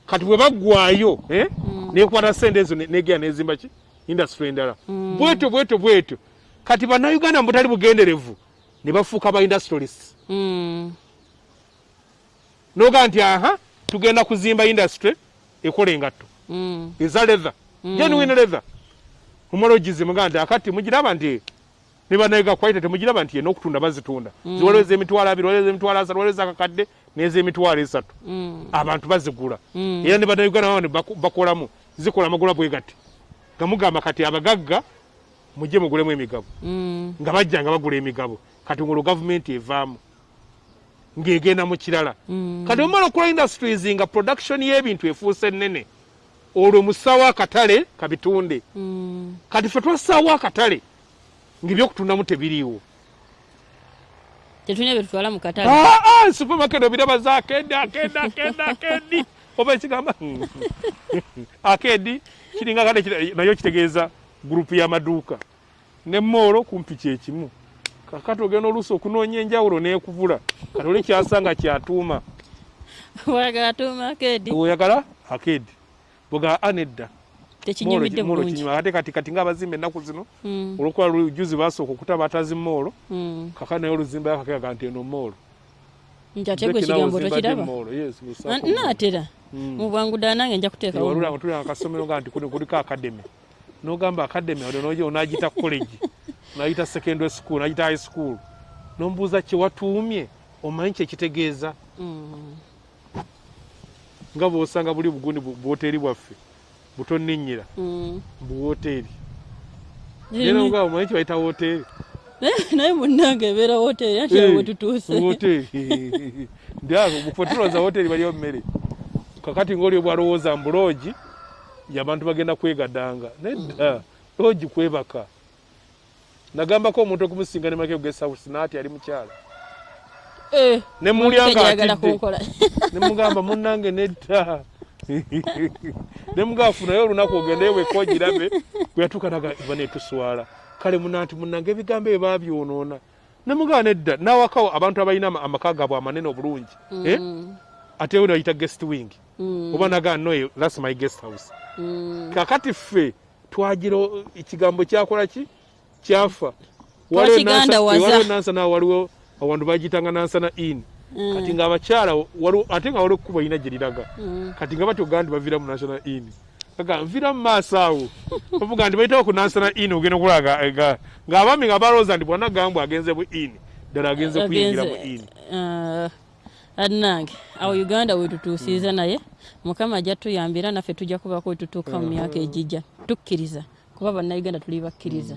Kati bwe baggwayo eh, nekwata sente ezo ne- negenda nezimba ki? Industry endala. Bwetyo bwetyo bwetyo. Kati bannayuganda mu butali bugenderevu ne bafuuka ba industrialists Mm. noga nti aha tugenda kuzimba industry ekola engatto. Mm. Eza leather genuine leather omala ogizimuga nti akati mugiraba nti ne banayiga kwaita temugiraba nti yena okutunda bazitunda. Ziwaliwo ez'emitwalo abiri waliwo ez'emitwalo asatu waliwo ezakakadde n'ez'emitwalo esatu. Mm. abantu bazigula. Mm. era ne bannayuganda bano ne bakolamu zikola amagula bwe gati. Nga mugamba kati abagagga mujje mugulemu emigabo. Mm. nga bajja nga bagula emigabo. Kati ngolwo gavumenti evaamu ng'egenda mu kirala. Mm. kati omala okukola industries nga production y'ebintu efuuse ennene olwo musaawo akatale kabitunde. Mm. kati ffe twassaawo akatale ng'ebyokutundamu tebiriiwo. Tetulina byetutwala mu katale. Aa supermarket obiraba za akedi akedi akedi akedi [laughs] oba ekigamba akedi kiringa kale nayo kitegeeza gurupu y'amaduuka ne moolo kumpi kyekimu kakati ogenda oluusi okunoonya enjawulo n'ekubula kati oli kyasanga kyatuuma. Wayagala tuuma akedi oyagala akedi bwega anedda. Ate kati kati ngaabazimba ennaku zino Mm. olwokuba lujuzi basooka okutaba atazi moolo Mm. kakati naye oluzimba yakakega nti eno moolo nti ate gwe ekigambo tokiraba? Na- naatera. Mu bwangu ddala nange nja kuteekawo walulanga tulanga akasomero nga nti kuli- kuliko akademi. Nogamba akademi onagita college [laughs] onagita secondary school onagita high school. Nombuuza kyewatuumye omanyi kyekitegeeza. Nga bwosanga buli bugundi bu- bwoteri bwaffe butonninnyira Mm. buwoteri Nini? era nga omanyi kyebayita woteri naye munnange ebeera woteri ati awo wetutuuse. woteri ndiago tulowooza woteri baliyo mmere. Kakati ngaoli bwalowooza mbu loogi yabantu bagenda kwegadanga nedda loogi kwebaka. Nagambako omuntu okumusinga ne make gesausi naati ali mukyala. Eh, ne mulya nga tejayagala atidde kunkola [laughs] nemugamba munnange nedda. Nemugamba funayo olunaku ogendeyo bwekogirabe bweyatuuka naga banetuswala kale muna nti munnange ebigambo ebyo babyonoona nemugaana edda nawakawo abantu abalina ama- amaka gaabwe amanene obulungi Eh? Mm, ate we nayita guest wing. Mm, oba nagaa noyo thats my guest house. Mm. kakati ffe twagira ekigambo kyakola ki? Kyafa. Twakiganda waza. nansana waliwo awantu bagitanga nansana in Mm. kati ngaabakyala ate nga waliwo ekkubo erina gye liraga. Mm. kati nga batyo gandi bavira mu national in aga nvira mu maaso awo. [laughs] Bavuga nti bayitawo ku national in ogenda okulaga ga- ng'abaami nga balowooza nti bwana gambwe agenze bu in ddala agenze kuyingira mu in Ah, annange awo uganda wetutuusiiza naye mukama ajja tuyambira naffe tujja kubaako wetutuuka mu myaka egijja. Tukkiriza kuba bannayuganda tuli bakkiriza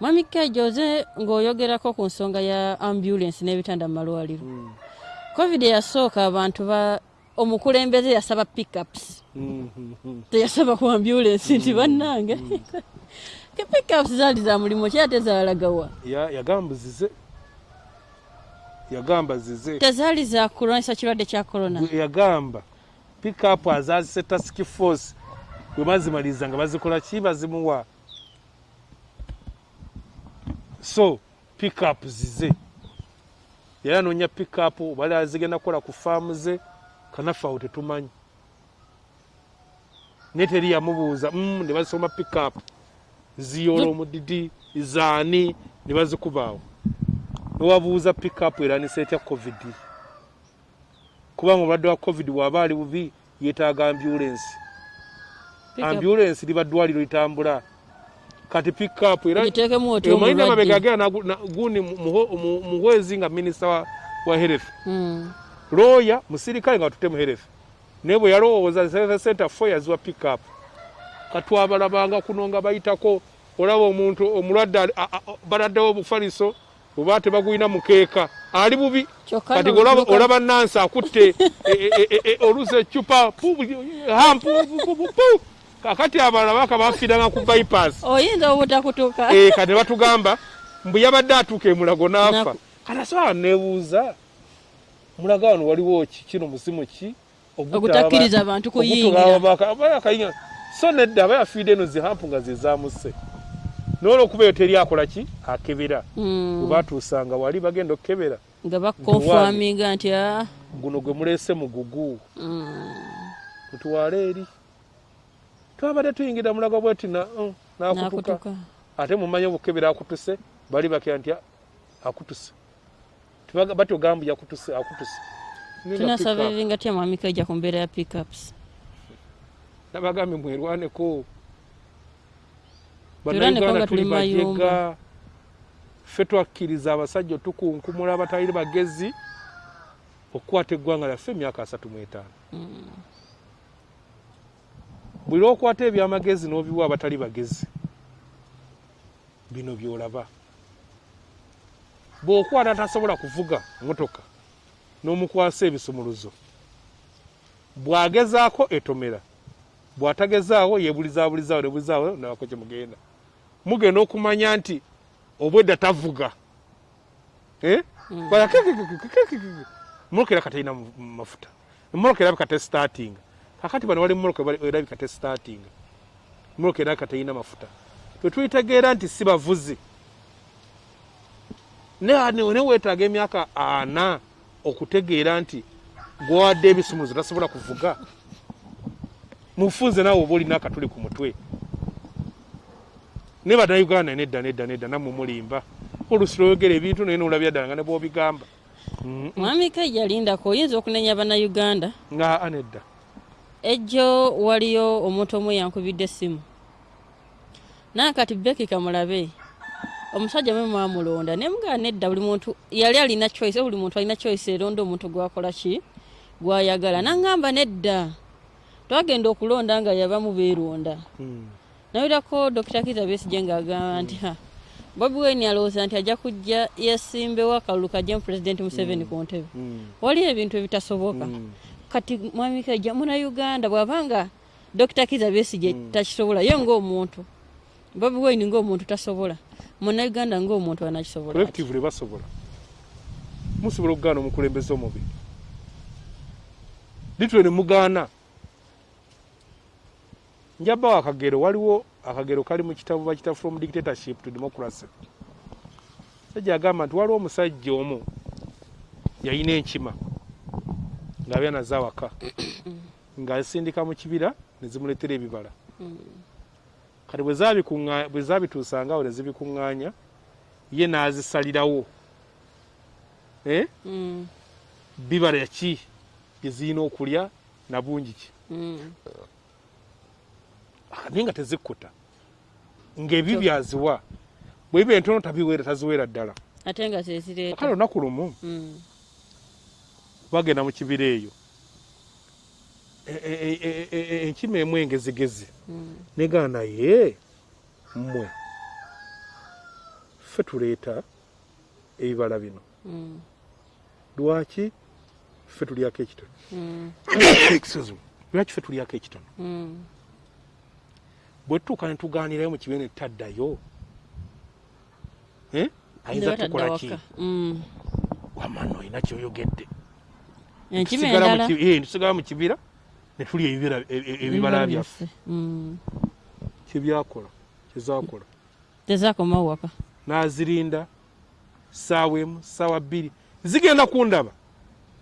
mwami kejoze ng'oyogerako ku nsonga ya ambulance n'ebitanda mu malwaliro. Covid yasooka abantu ba omukulembeze yasaba pickups. Teyasaba ku ambulance nti bannange. Ke pickups zaali za mulimu ki ate zaalagawa? Ya- yagamba zize tezaali za kulwanyisa kirwadde kya corona. Yagamba pikapu azazise task force. Bwe bazimaliriza nga bazikola ki? Bazimuwa so pikapu zize. Yali anoonya pikapu bali azigenda kukola ku faamu ze kanaffe awo tetumanyi. Naye teri yamubuuza mm, ne bazisoma pikapu ziyoola omudidi zaani ne bazikuba awo newabuuza pikapu eranisa etya covid. Kubanga omulwadde wa covid bw'aba ali bubi yeetaaga ambulensi Pickup. ambulensi liba ddwaliro litambula kati pikapu era giteekemu oti omanyi agenda nagu- na- gundi muhwezi nga minisita wa, wa health Mm. looya musirikale nga watute mu health naye bwe yalowooza center fo yaziwa pikapu katwabalabanga kuno nga bayitako olaba omuntu omulwadde baladdewo obufaliso oba tebagulina mukeeka. Ali bubi. Kati olaba, nansi akutte [laughs] e- e- e- e- olusa ecupa pu- hampu pu- pu- pu- pu. Kakati abalala baka bafiiranga ku bypass. Oyinza obutakutuuka Eh, kati batugamba mbu yabadde atuuka emulago n'afa. Kati asobola nebuuza mulaga wano waliwo ki? Kino musimu ki? Ogutakkiriza abantu kuyingira. so nedda aba yafiidde eno zihampu nga zezamuse nolwokuba eyo teri akola ki? Akebera. Mm. bwe batuusanga wali bagenda okukebera. Nga bakonfaminga nti ah, guno gwe muleese mugugu mm. mutuwala eri twabadde tuyingira mulago bweti na- mm, n'akutuka. Ate mumanyi obukebera akutuse bali bakira nti "Ah, akutuse. Tebaga- batogamba yakutuse akutuse evinga tya mwami kaija ku mbeera ya pickups. Nabagambye mwerwaneko Bannayuganda tuli bajega. Ffe twakkiriza abasajja otukunkumula abatali bagezi okukwata eggwanga lyaffe emyaka asatu mu etaano buli lwokwata ebyamagezi n'obiwa abatali bagezi bino byolaba. Bw'okwata tasobola kuvuga motoka n'omukwasa ebisumuluzo. Bw'agezaako etomera bw'atagezaawo yebulizabulizaawo nebulizaawo nabako kye mugenda. Mugenda okumanya nti obwedda tavuga. Moloka era katalina mafuta. Moloka erabika tesitatinga kakati bano wali moloka erabika tesitatinga moloka erabika talina mafuta. Twetwitegeera nti si bavuzi. Ne weetaaga emyaka ana okutegeera nti gwawadde ebisumuzo tasobola kuvuga? Mufunze naawe oba olina akatuli ku mutwe. Ne bannayuganda nedda nedda nedda nammwe mulimba. Olusi lwoyogera ebintu naye nolabya ddala nga ne bwobigamba. Mwami kaija lindako oyinza okunenya bannayuganda? Nga anedda ejjo waliyo omuntu omu yankubidde essimu. Nankati beki kamulabe omusajja mwe mwamulonda naye mugaa nedda buli muntu yali alina choice buli muntu alina choice eronda omuntu gwakola ki? Gwayagala. Naŋŋamba nedda twagenda okulonda nga yabamu beeronda. Mm, nawirako dokita kiza besije ng'agamba nti bobi wine alowooza nti ajja kujja yesimbewo akalulu kajja mu pulezidenti museveni ku ntebe. Mm, waliyo ebintu ebitasoboka. Kati mwami kaija munauganda bwabanga dokita kiza besije takisobola ye ngaomuntu bobi wine ngaomuntu tasobola. Munauganda ngaomuntu anakisobola ati. collectively basobola. Musobola okugaana omukulembeze omubi litwe ne mugaana. Njabbawo akagero waliwo akagero kali mu kitabu bakita from dictatorship to democracy. Sajja agamba nti waliwo omusajja omu yalina enkima ng'abeera naze awaka ng'asindika mu kibira ne zimuleetera ebibala. Kati bwe zaabituusanga awo ne zibikuŋŋaanya ye n'azisalirawo. Eh? Mm. bibala ki? Bye zirina okulya na bungi ki. Ah, naye nga tezikkuta. Ng'ebi byaziwa bwe biba entono tabiweera taziweera ddala. Ate nga kale olunaku lumu. Mm. Bagenda mu kibira eyo E- e- e- enkima emu engezigezi Mm. negaa naye mmwe ffe tuleeta ebibala bino Mm. lwaki ffe tulyako ekitono [coughs] Mm. Me. lwaki ffe tulyako ekitono Mm. bwe tutuuka ne tugaanirayo mu kibiina ne taddayo Eh? ayinza tukola ki wamano olina kyoyogedde Tusigala mu eh, mu kibira ne tulya ebibira- e- e- ebibala byaffe. Mm. kyebyakola kyezakola tezakomawo waka. N'azirinda saawa emu saawa bbiri. Zigenda kundaba.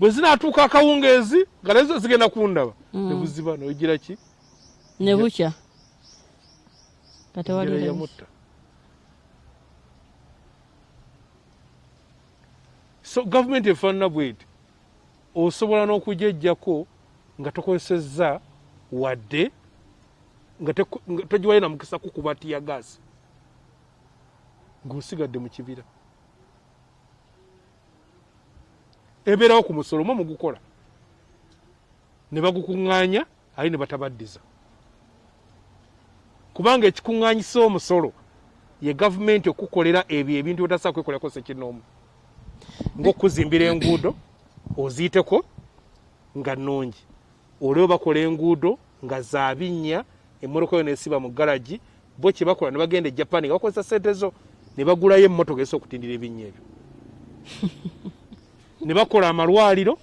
Bwe zinaatuuka akawungeezi nga nazo zigenda kundaba. Mm. nebuziba noyigira ki? Ne bukya. Katewali Njala layisi. yamutta so gavumenti efaanana bweti osobola n'okujejjako nga tokozesezza wadde nga teku- nga togiwayo na mukisa kukuba tiya gaasi ng'osigadde mu kibira. Ebeerawo ku musolo mwe mugukola. Ne bagukuŋŋaanya ali ne batabaddiza. Kubanga ekikuŋŋaanyisa omusolo ye gavumenti okukolera ebyo ebintu byotasaa kwekolerako sekinoomu ng'okuzimbira enguudo oziyiteko nga nnungi. Olwo bakola enguudo nga za binnya emmotoka yo nesiba mu galagi bo kye bakola ne bagenda e japan nga bakozesa sente zo ne bagulayo emmotoka esa okutindira ebinnya ebyo. [laughs] Ne bakola amalwaliro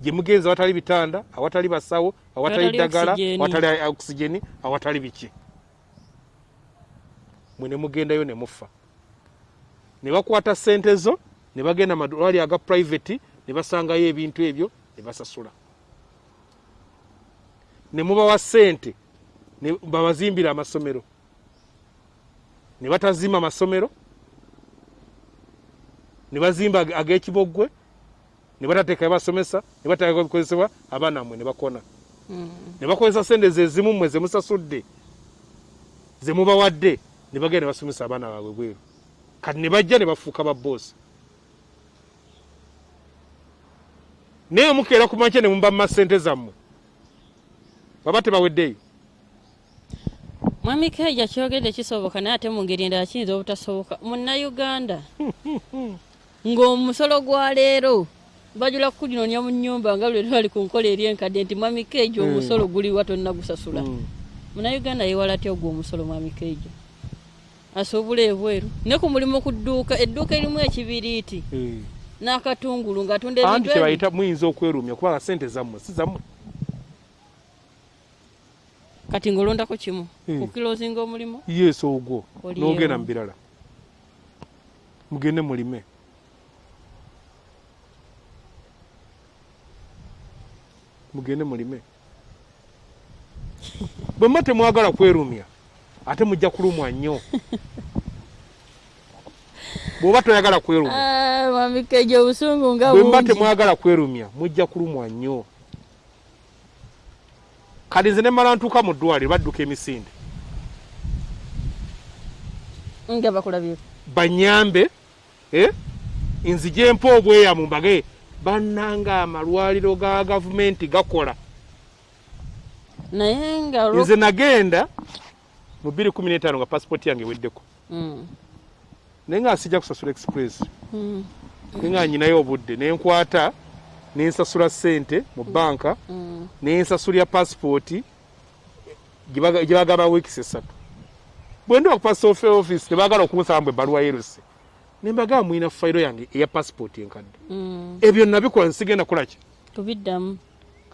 gye mugenzi awatali bitanda awatali basawo awatali ddagala awatali okisigeni awatali biki. Mwe ne mugendayo ne mufa. Ne bakwata sente zo ne bagenda amalwaliro aga private ne basangayo ebintu ebyo ne basasula. Ne mubawa sente ne babazimbira amasomero. Ne batazimba amasomero ne bazimba ag- ag'ekiboggwe ne batateekayo basomesa ne batateekayo bikozesebwa abaana mmwe ne bakona. Mm. ne bakozesa sente ze zimu mmwe ze musasudde ze mubawadde ne bagenda ne basomesa abaana baabwe bweru. Kati ne bajja ne bafuuka baboosi naye mukeera ku makya ne muba mu masente zammwe. Baba tebaweddeyo. Mwami keija kyogedde kisoboka naye ate mu ngeri endala kiyinza obutasoboka. Munnayuganda. [laughs] Ng'omusolo gwa leero. Bajula kuginoonya mu nnyumba nga lwe twali ku nkola eri enkadde nti mwami keija Mm. omusolo guliwa tonna gusasula. Mm. munnayuganda yewala atya ogwo omusolo mwami keija? Asuubula ebweru. Ne ku mulimu ku dduuka edduuka erimu ekibiriiti. Eh. N'akatungulu ng'atunda anti ebintu ebi kyebayita muyinza okwerumya kubanga sente zammwe si zammwe. Kati ng'olondako kimu ku kilozinga omulimu? Yesu ogwo. N'ogenda mu birala. Mugende mulime. Mugende mulime. Bwe mba temwagala kwerumya ate mujja kulumwa nnyo [laughs] bw'oba toyagala kwerumya. Ah, obusungu nga bwe mba temwagala kwerumya mujja kulumwa nnyo. Kati nze ne mala ntuuka mu ddwaliro badduka emisinde. Nga bakulabyeko banyambe eh? nzije mpa obweyamu mbage. Bannanga amalwaliro ga gavumenti gakola. Naye nga nze nagenda mu 215 nga pasipooti yange eweddeko. Mm, naye nga sijja kusasula express. Mm, naye nga nyinayo obudde nenkwata nensasula sente mu banka mm. nensasulya pasipooti gye bagamba wiikisi esatu bwe ndiwa ku passport office tebagala okunsaba mbwe ebbaluwa yeruse. Nembagamba mwina fayiro yange eya pasipooti enkadde. Mm, ebyo nabikola nsigenda kulaki kubiddamu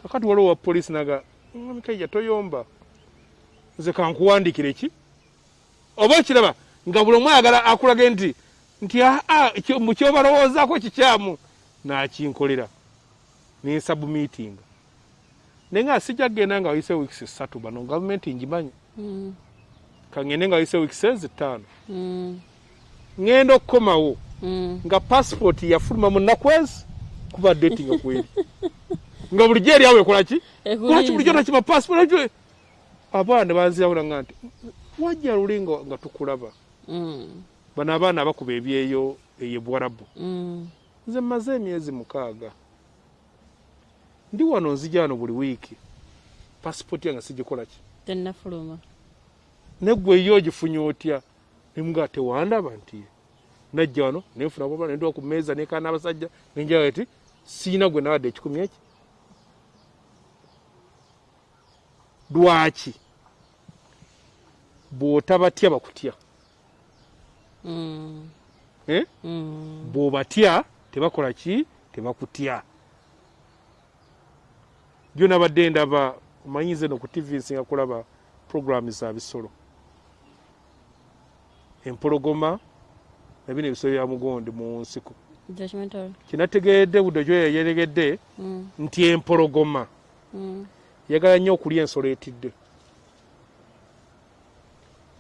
kakati waliwo wa polisi naga mikaija toyomba. Nze kankuwandikire ki? Oba okiraba nga buli omu ayagala akulage nti nti aa mukyobalowoozaako kikyamu nakinkolera nensabumiitinga naye nga sijja kgenda nga wayise wiikisi ssatu bano gavumenti ngimanyi Mm. kangende nga wayise wiikisi ezi ttaano Mm. ŋŋenda okukomawo Mm. nga pasipoti yafuluma mu nnaku ezi kuba deti nga kweri [laughs] nga bulijjo eri awo ekola ki lwaki bulijjo nakima pasipoti abaana banzirawula nga nti wajja luli nga tukulaba. Bano abaana abakuba ebyeyo eyo bwarabu. Mm. nze mmaze emyezi mukaaga. Ndi wano nzija wano buli wiiki. Pasipoti yange sigikola ki tennafuluma neggwe yo ogifunye otya? Nemuga tewandaba nti najja wano nenfuna baba nendiwa ku meeza nekana abasajja nenjaga eti siina gwe nawadde ekikumi eki. Lwaki? Bw'otabatya bakutya. Bw'obatya tebakola ki? Tebakutya. Jo nabadde ndaba omanyize no ku tv nsinga kulaba programu za bisolo. Empologoma nabino ebisolo bya mugondi mu nsiko. Kinategeredde budde gyo yeyeregedde Mm. nti empologoma. Yagala nnyo okulya ensolo etidde.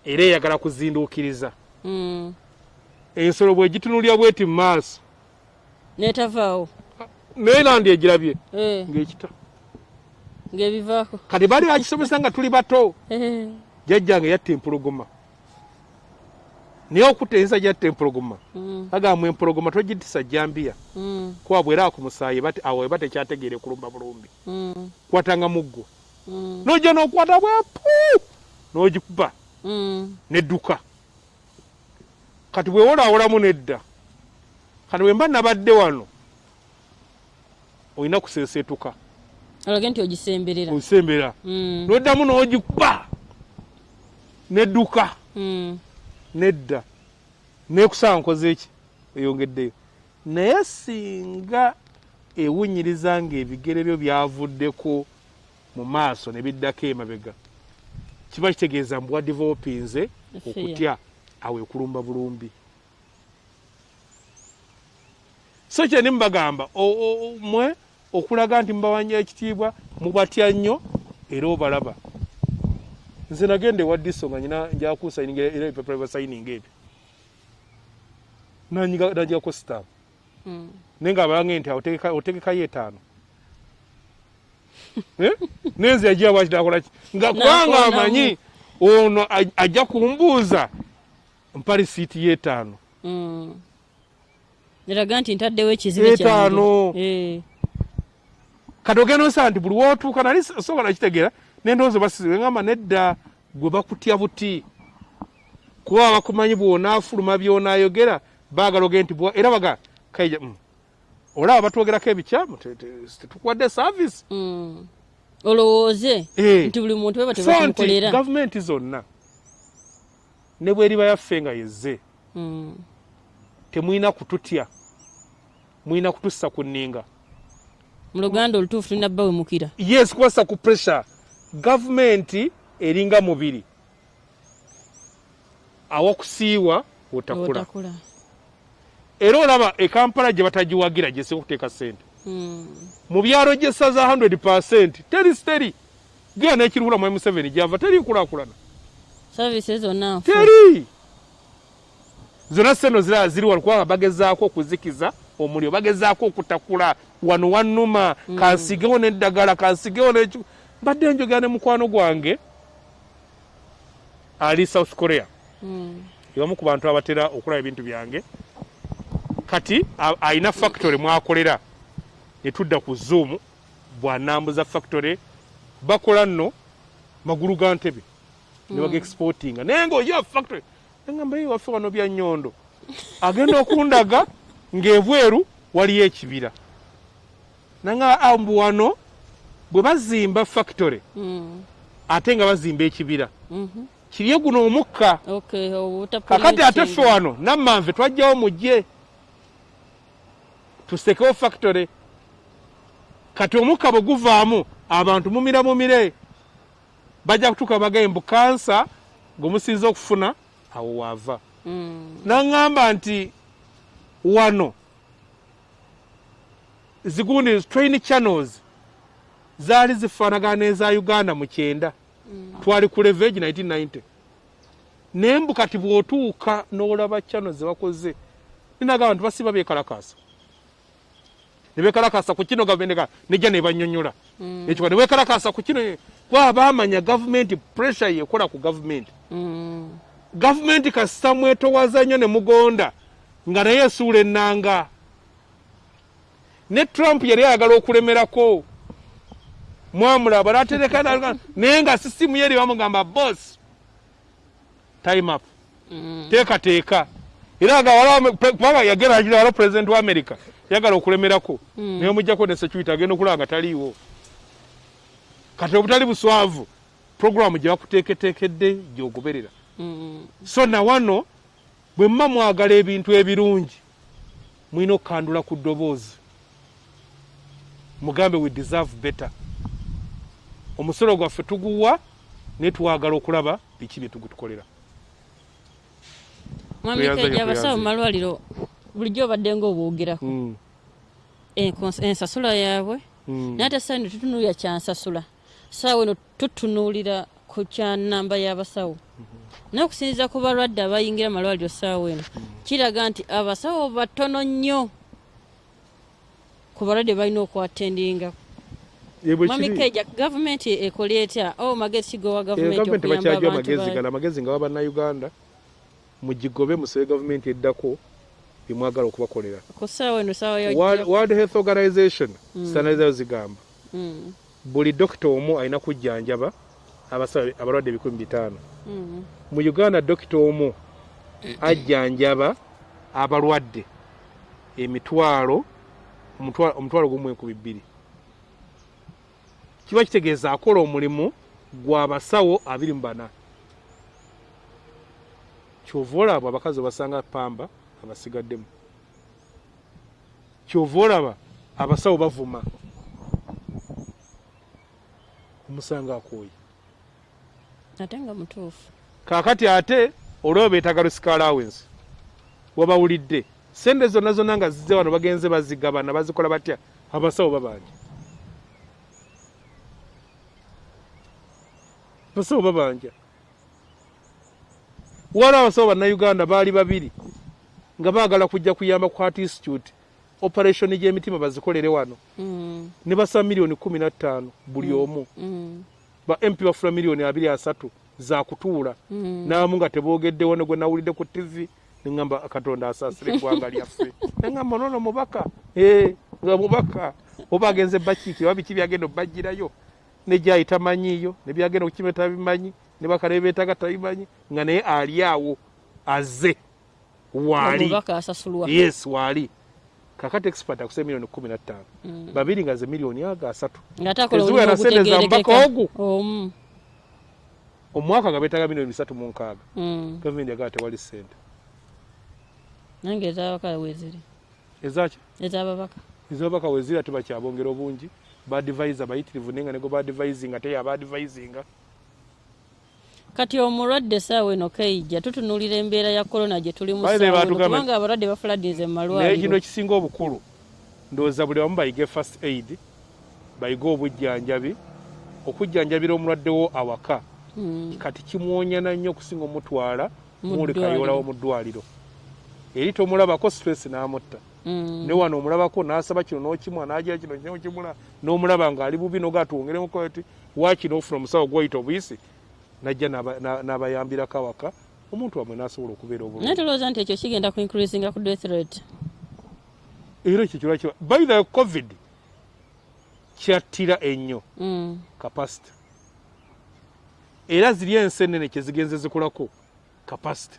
Era eyagala kuzinduukiriza. Ensolo bwegitunulya bweti mu maaso. Netavaawo. Naye nandi egirabye. Eh, ng'ekita. Ng'ebivaako. Kati baali bakisomesa nga tuli bato. Eh, jajjange yatta empologoma. Naye okutta ensa gyatta empologoma. Mm, agamba empologoma togitisa jambiya mm, kuba bwera ku musaayi awo eba tekyategeere kulumba bulumbi. Mm, kwatanga muggo. Mm, nojja n'okwata bwepu n'ogikuba. Mm. nedduka kati bwewolaawolamu nedda kati bwe mba nabadde wano olina kuseeseetuka olage nti ogisemberera. Osembera Mm, noddamu n'ogikuba nedduka mm, nedda nekusaba nkoze eki eyongeddeyo. Naye singa ewunyiriza nga ebigere byo byavuddeko mu maaso ne biddako emabega kiba kitegeeza mbu wadevelopinze okutya awo ekulumba bulumbi. So kyeni mubagamba mwe okulaga nti mubawanya ekitiibwa mubatya nnyo era obalaba. Nze nagenda ewa diso nga nyina njakusayininga era ebipapula byasayininga ebyo nanjigako sitaamu mm. naye nga abalange nti otegekayo etaano. [laughs] Eh? nenze yagira bwakitakolaki nga kubanga amanyi ono aj- ajja kumbuuza mpa risiiti y'etaano eraga nti ntaddewo ekizibu Etaano. Eh, kati ogenda osaba nti buli wootuuka nali sobola nakitegeera nendowooza basize ngamba nedda gwe bakutya buti kuba bakumanyi bwonaafuluma byonaayogera baagala oge nti era baga kaija mm. olaba batwogerako ebikyamu te- te- tetukuwadde saavisi mm. olowooze Eh. nti buli muntu nti tebamukolera gavumenti zonna ne bweriba yaffe nga yezze Mm, temulina kututya mulina kutussa ku nninga. Mu luganda olutuufu tulina bba wemukira yes kubassa ku pressure. Gavumenti eringa mubiri. Awokusiiwa otakula era olaba ekampala gye batagiwagira gyesi okuteeka sente Mm, mu byalo gyesaza 100 teri teri gira nekirubula mu m7 gyava teri nkulaakulana services zonna nfu teri zonna seno zira ziri wano kubanga bagezaako okuzikiza omuliro bagezaako okutakula wano wannuma. Kansigewo neddagala kansigewo neki mbadde njogera ne mukwano gwange ali south korea. Mm, yebamu ku bantu abatera okulaba ebintu byange. Kati a- alina factory mwakolera. Netudda ku zoom bwanambuza factory. Bakola nno magulu ga ntebe ne baga exportinga. Naye nga oyo factory nagamba ye waffe wano bya nyondo. Agenda okundaga [laughs] ng'ebweru waliyo ekibira. Nanga ambu wano bwe bazimba factory mm, ate nga bazimba ekibira. Mhm. kirye guno omukka. Obuta kakati ate ffe wano nammanve twajjawo mujje. Tusekewo factory. Kati omukka bwe guvaamu abantu mumira mumire bajja kutuuka bagembu kansa gwe musinza okufuna awo waava. Mm, naŋŋamba nti wano zigundi train channels zaali zifaanagana n'eza uganda mu kyenda. Twali ku levage 1990 naye mbu kati bw'otuuka n'olaba channel ze bakoze ninagamba nti basiba beekalakaasa. Ne beekalakaasa ku kino gavumenti nejja ne banyonnyola ekyo ne beekalakaasa ku kino kuba baamanya gavumenti pressure yekola ku gavumenti Mm. gavumenti kasita mwetowaza nnyo ne mugonda nga naye esuula ennanga. Ne trump yali ayagala okulemerako. Mwamulaba natereka [laughs] naye nga sisimu ye eri bamugamba boss time up. Mm. teekateeka era wala- pre- kubanga yageragera wala president wa america yagala okulemerako. Mm. naye mujjako ne security agenda okulaba nga taliiwo kati obutali buswavu programu gye bakuteeketeekedde gyogoberera Mm. so na wano bwe mma mwagala ebintu ebirungi mulina okukandula ku ddoboozi. Mugambe we deserve better. Omusolo gwaffe tuguwa naye twagala okulaba biki bye tugutukolera. Mwami Tweyanze kejja nga abasawo mu malwaliro bulijjo obadde ngaobwogerako Mm, Enkons- ensasula yaabwe. Mm. naye ate saawa eno tutunuulira kyansasula saawa eno tutunuulira ku kya namba y'abasawo naye okusinziira ku balwadde abayingira malwaliro saawa eno kiraga nti abasawo batono nnyo ku balwadde balina okwatendinga. Ye bwe mwami kiri, keja gavumenti ekola etya o magezi kigowa eh, gavumenti okuyamba amagezi gano amagezi nga bannayuganda mugigobe musabe gavumenti eddako byemwagala okubakolera. Ku saawa eno saawa World- health organization standardizayo zigamba. Mm, buli dokita omu alina kujjanjaba abasawo abalwadde ebikumi bitaano. Mm, mu uganda dokita omu ajjanjaba abalwadde emitwalo omutwa- omutwalo gumu enkumi bbiri. Kiba kitegeeza akola omulimu gw'abasawo abiri mu bana. Kyova olaba abakazi obasanga pamba abasigaddemu. Kyova olaba abasawo bavuma omusanga akooye. Ate nga mutuufu. Kaakati ate olwo beetaga lusika allowance wabawulidde. Sente zonna zonna nga zizze wano bagenze bazigabana bazikola batya? Abasawo babanja abasawo babanja wali abasawo bannayuganda baali babiri nga baagala kujja kuyamba ku heart institute operation gy'emitima bazikolere wano. Mm, ne basaba miliyoni kumi na ttaano buli omu. Mm, ba mp bafuna miliyoni abiri asatu zakutuula mm. naamu nga teboogeddewo ne gwe nawulidde ku tv neŋŋamba katonda asaasira eggwanga lyaffe. Neŋŋamba nono mubaka. Ee nga mubaka oba agenze bakiiki oba biki byagenda obbajjirayo? Ne gyayi tamanyiiyo ne byagenda okukima tabimanyi ne bakale beetaga tabimanyi nga naye ali awo azze. Waali. Yes waali kakati expert akusaba miliyoni kumi na ttaano Mm. babiri nga ze miliyoni aga asatu. Teziwera omulimu sente za ogutegeerekeka ogu. omu omwaka nga beetaga miliyoni bisatu mu nkaaga Mm. gavumenti yagala tewali sente. Nange ezabaka weziri. Ezaki ezababaka ezabaka wezira tebakyabongera obungi. Badvisa bayitirivu naye nga nego badvisinga teyo abadvisinga kati omulwadde saawa eno kaijja tutunuulira embeera ya korona gye tulimu kubanga abalwadde bafuladize mu naye kino malwaliro ekisinga obukulu ndowooza buli wamu bayige first aid bayige obujjanjabi okujjanjabira omulwaddewo awaka. Mm. kati kimwonyana nnyo okusinga omutwala Mu muli ddwaliro. kayolawo mu ddwaliro eri tomulabako stress n'amutta. Mm. ne wano omulabako n'asaba kino n'okimwa n'agira kino n'okimula n'omulaba ng'ali bubi nogatwongeremuko ti wakino ofuna omusawo gwayita obuyisi najja n'aba- na- n'abayambirako awaka omuntu wamwe n'asobola okubeera naye obulungi tulowooza nti ekyo kigenda ku increasinga ku death rate. Era ekyo kirwa kiba by the covid kyattira ennyo Mm. capacity. Era ziri ensenene kyezigenze zikolako capacity.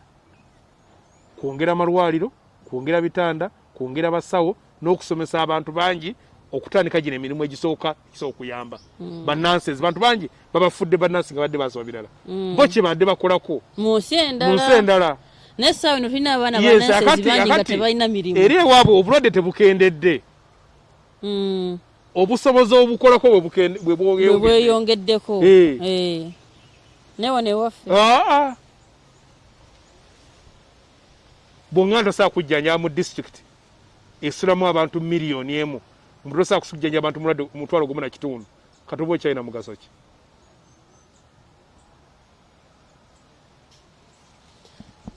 Kwongera amalwaliro kwongera bitanda kwongera basawo n'okusomesa abantu bangi okutandika gino emirimu egisooka gisobola okuyamba. Bannanses bantu bangi babafudde bannansi nga badde basoma birala Mm. bo kye badde bakolako? Mu nsi endala. Endala. Naye saawa eno tulina abaana akati- bangi nga tebalina mirimu. eri ewaabwe obulwadde tebukendedde. Mm. obusobozi obukolako bwe bukende- bwe bwe bweyongedde bweyongeddeko. Eh. Eh. naye wano ewaffe. Aa. Bwonga ntosobola kujjanjaba mu disitulikiti esulamu abantu miliyoni emu omuntu osobola kusujjanja abantu mulwadde mutwalo gumu na kitundu. Katoba okyalina mugaso ki?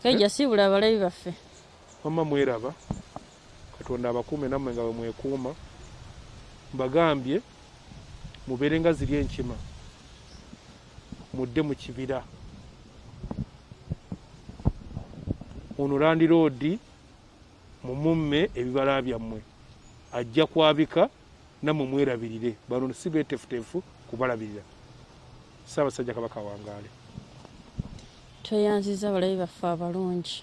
Kaija siibula abalabi baffe. Wamma mweraba. Katonda abakuume nammwe nga bwe mwekuuma. Mbagambye mubeere nga ziri enkima. Mudde mu kibira. Ono landi roodi mumumme ebibala byammwe ajja kwabika nammwe mwerabirire bano si beetefutefu kubalabirira. Saabasajja kabaka wangaale tweyanziza abalabi baffe abalungi.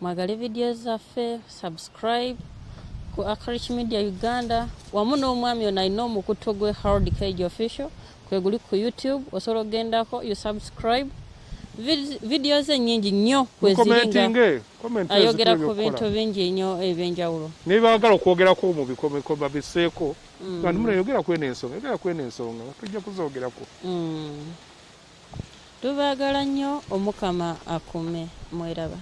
Mwagale vidiyo zaffe subscribe ku acrich media uganda. Wamu n'omwami ono alina omukutu gwe harold cage official. Kwe guli ku youtube osobola okugendako you subscribe Vid- vidiyo ze nyingi nnyo komenti ayogera ku bintu bingi nnyo ebyenjawulo. Nebagala okwogerako mu bikomeko babiseeko. Mm. bantu munayogera kweno ensonga yogera kweno ensonga tujja kuzoogerako. Mm. tubaagala nnyo omukama akume mweraba